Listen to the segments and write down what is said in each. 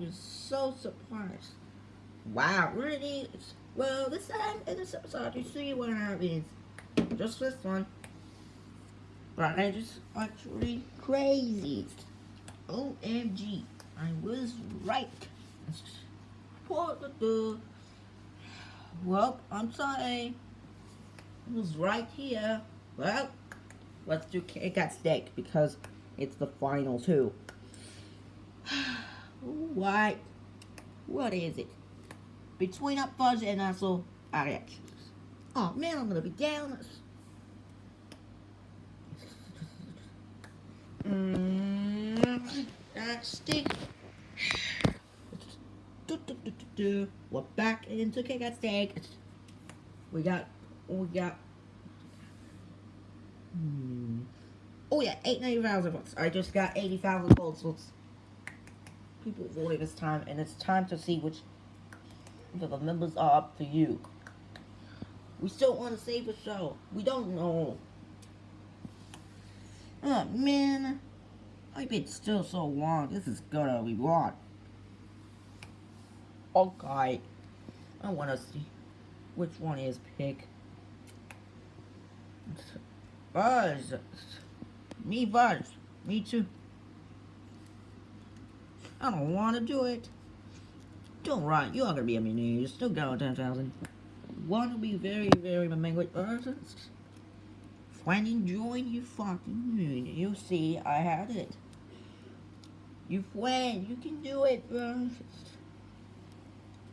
You're so surprised. Wow, really? Well, this time in this episode, you see what happens. Just this one. But I just actually crazy. OMG, I was right. Well, I'm sorry. It was right here. Well, let's do Cake at Stake because it's the final two. What? What is it? Between up fudge and also reactions. Oh man, I'm gonna be down. Mm, stick. We're back into Cake at Stake. We got, we got. Hmm. Oh yeah, eight ninety thousand votes. I just got eighty thousand votes. People voted this time, and it's time to see which of the members are up to you. We still want to save the show. We don't know. Oh man, I've been still so long. This is gonna be long. Okay, I want to see which one is pick. Buzz. Me Buzz. Me too. I don't want to do it. Don't run. You are gonna be a mini. You still got 10,000. Want to be very, very with persons. When enjoying you fucking moon, you see I had it. You win. You can do it, bro.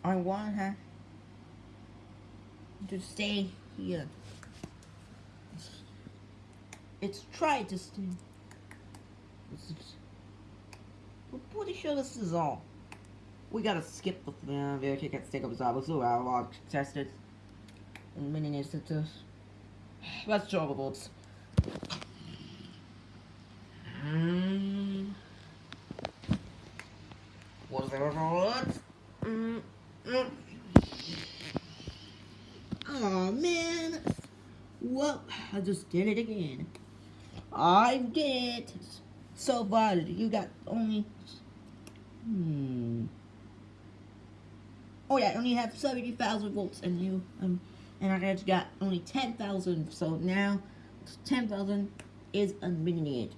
I want her to stay here. It's try to stay. We're pretty sure this is all. We gotta skip the uh, very kick at stick up I will test it in many instances. Let's draw the bolts. Mm. Was there bullet? Mm. Mm. Oh man. Well, I just did it again. I did. So far, you got only. Hmm. Oh yeah, I only have seventy thousand volts, and you um, and I just got only ten thousand. So now, ten thousand is a minute.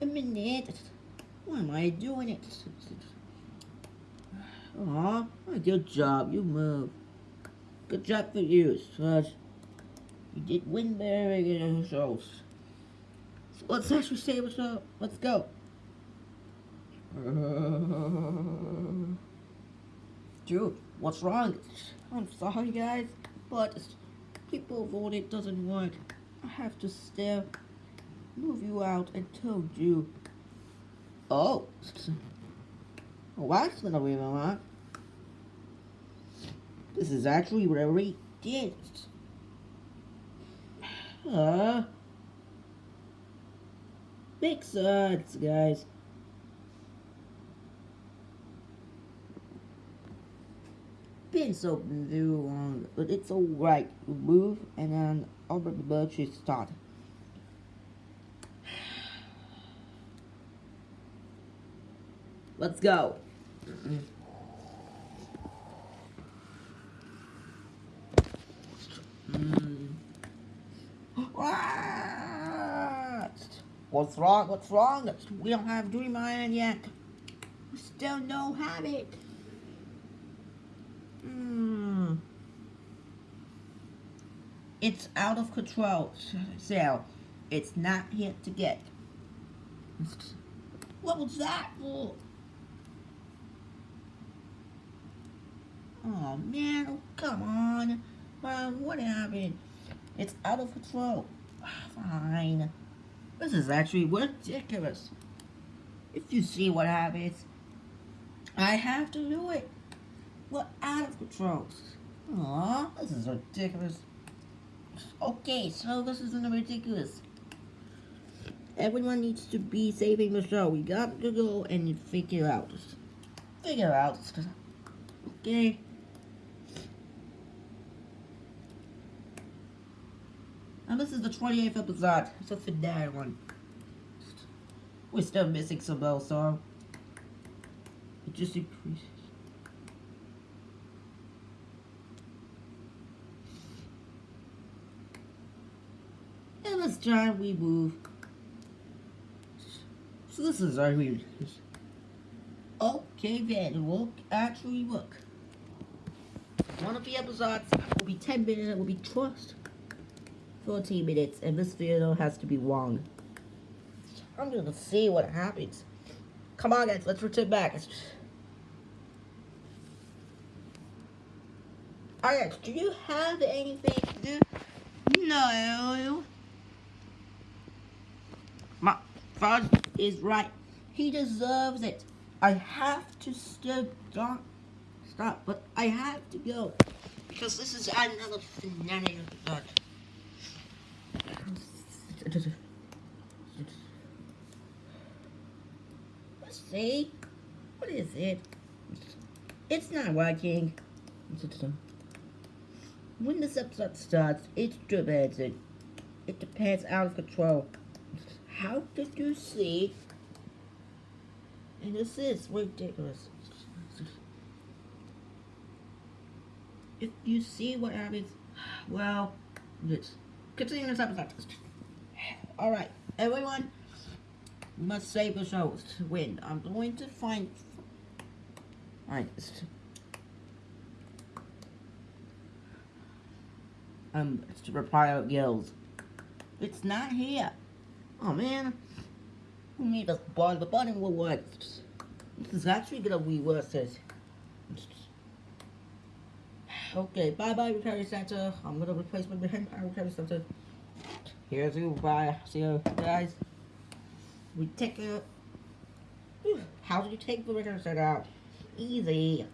A minute. Why am I doing it? Aw, good job. You move. Good job for you, Sludge. You did win very good shows. Let's actually say what's up. Let's go. Dude, what's wrong? I'm sorry, guys, but people voted doesn't work. I have to stare, move you out, and told you. Oh. That's gonna be my This is actually very did. Uh, big suds, guys. Been so long, but it's alright. Move and then over the bird should start. Let's go. What's wrong? What's wrong? We don't have Dream Island yet. We still don't have it. Hmm. It's out of control, so it's not here to get. What was that for? Oh man, oh, come on. Mom, what happened? It's out of control. Fine. This is actually ridiculous. If you see what happens, I have to do it. We're out of control. Aw, this is ridiculous. Okay, so this isn't ridiculous. Everyone needs to be saving the show. We got to go and figure out. Figure out. Okay. And this is the 28th episode. It's a finale one. We're still missing some else, so. It just increases. And this time we move. So this is our weird. Okay then, it will actually work. One of the episodes will be 10 minutes, it will be trust 14 minutes, and this video has to be long. I'm gonna see what happens. Come on guys, let's return back. Alright, do you have anything to do? No. My father is right. He deserves it. I have to stop, stop, but I have to go because this is another scenario. Let's see? What is it? It's not working. When this episode starts, it's dramatic. It depends out of control. How did you see? And this is ridiculous. If you see what happens, well, continue this episode. Alright, everyone must save the show to win. I'm going to find... Alright, um, it's to reply out guilds. It's not here. Oh man. We need to bond the button will work. This is actually gonna be it. Okay, bye bye recovery center. I'm gonna replace my Empire recovery center. Here's you, bye. See you guys. We take it. How do you take the recovery set out? Easy.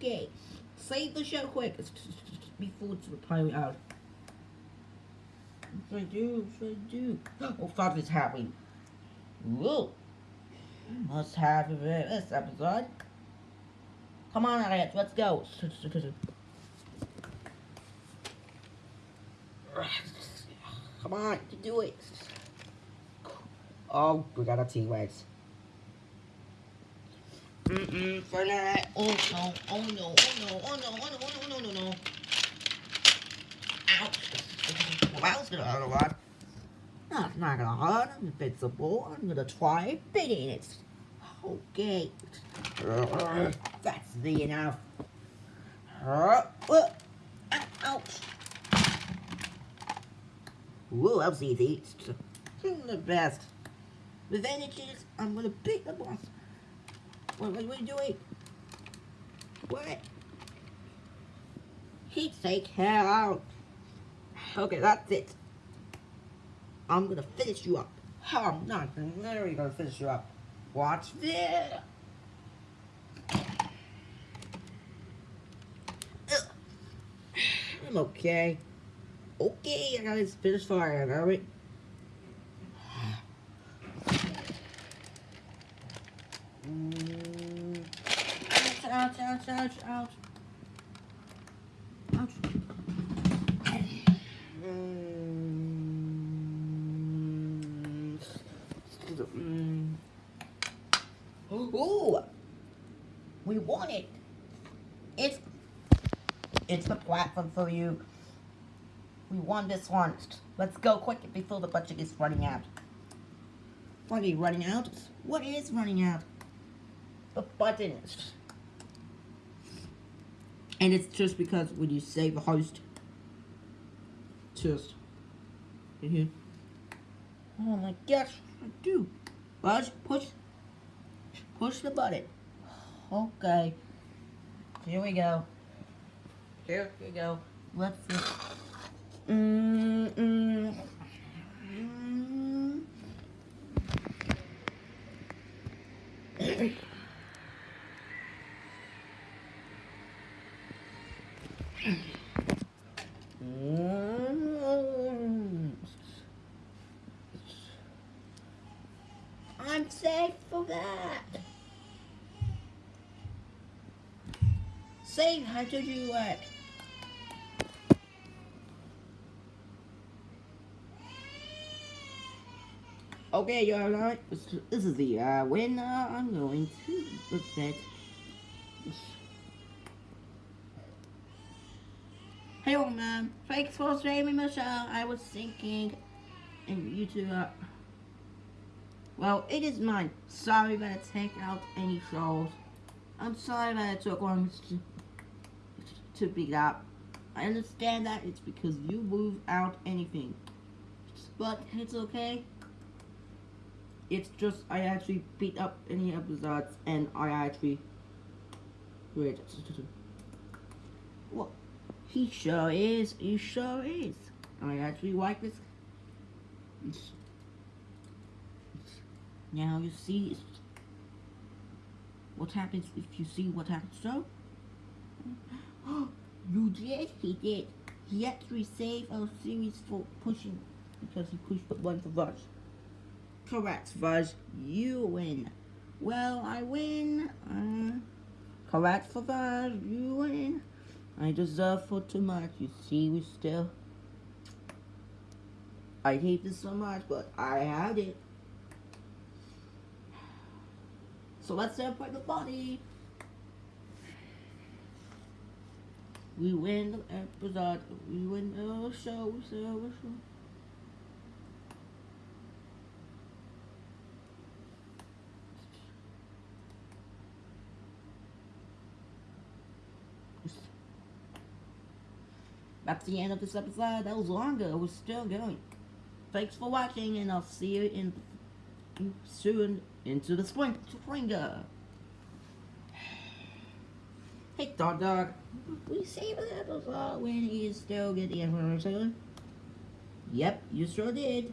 Okay. Save the show quick. Before it's replying out. What should I do? What should I do? Oh, fuck is happening. Whoa. Must have this episode. Come on, Elliot, let's go. Come on, to do it. Oh, we got a T-Rex. Mm-mm, for that. Oh no, oh no, oh no, oh no, oh no, oh no, oh no, no, no. Ouch. Well, that gonna hurt a lot. It's not gonna hurt. I'm invincible. I'm gonna try biting it. Okay. Uh, uh. That's the enough. Ouch. Whoa, that was easy. It's the best. With energies, I'm gonna beat the boss. What, what, what are you doing? What? Heat take hell out. Okay, that's it. I'm gonna finish you up. I'm not literally gonna finish you up. Watch this. I'm okay. Okay, I gotta finish fire, alright? Ouch, ouch, ouch, ouch, ouch. Mm. Ooh, we want it. It's it's the platform for you. We won this one. Let's go quick before the budget is running out. What are you running out? What is running out? The buttons. And it's just because when you save a host, just here. Oh my gosh, I do. Buzz, push, push the button. Okay. Here we go. Here we go. Let's see. Mm, mm. Mm. I'm safe for that. Save, how did you work? Okay, you're alright. This is the uh, winner. I'm going to that Hey, old man. Thanks for saving Michelle. I was thinking, and you two are. Well, it is mine. Sorry that I take out any shows. I'm sorry that I took long to, to beat up. I understand that it's because you moved out anything. But it's okay. It's just I actually beat up any episodes and I actually wait. What? He sure is. He sure is. I actually like this. Now you see what happens if you see what happens. So, you did. He did. He actually saved our series for pushing because he pushed one for Vuz. Correct, Vuz. You win. Well, I win. Uh, correct for Vuz. You win. I deserve for too much. You see, we still. I hate this so much, but I had it. So let's celebrate the body. We win the episode. We win the show. We. We show. That's the end of this episode. That was longer. Was still going. Thanks for watching, and I'll see you in soon into the spring springer. Hey, dog, dog. We saved the episode when he is still getting information. Yep, you sure did.